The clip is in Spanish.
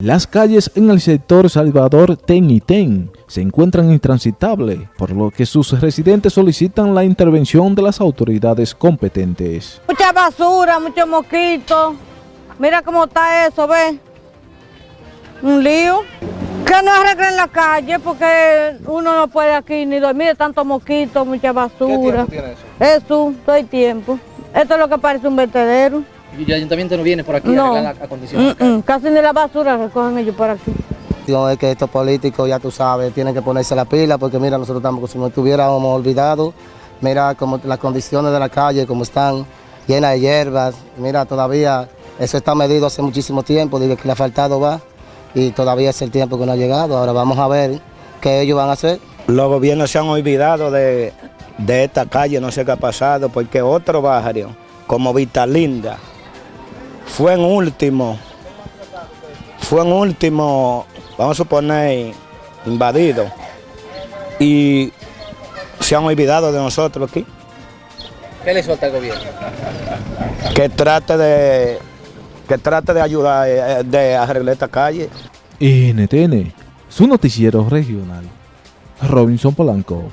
Las calles en el sector Salvador Ten y Ten se encuentran intransitables, por lo que sus residentes solicitan la intervención de las autoridades competentes. Mucha basura, muchos mosquitos. Mira cómo está eso, ¿ves? Un lío. Que no arreglen la calle porque uno no puede aquí ni dormir de tantos mosquitos, mucha basura. ¿Qué tiempo tiene eso? Eso, todo el tiempo. Esto es lo que parece un vertedero. Y el ayuntamiento no viene por aquí a No, la acondición. Mm, mm, casi ni la basura recogen ellos por aquí. Es que estos políticos, ya tú sabes, tienen que ponerse la pila porque mira, nosotros estamos como si nos estuviéramos olvidados. Mira como las condiciones de la calle, como están llenas de hierbas. Mira, todavía eso está medido hace muchísimo tiempo, digo que le ha faltado va y todavía es el tiempo que no ha llegado. Ahora vamos a ver qué ellos van a hacer. Los gobiernos se han olvidado de, de esta calle, no sé qué ha pasado, porque otro barrio, como Vista Linda, fue en último, fue en último, vamos a suponer, invadido. Y se han olvidado de nosotros aquí. ¿Qué le suelta el gobierno? Que trate de, que trate de ayudar, eh, de arreglar esta calle. NTN, su noticiero regional. Robinson Polanco.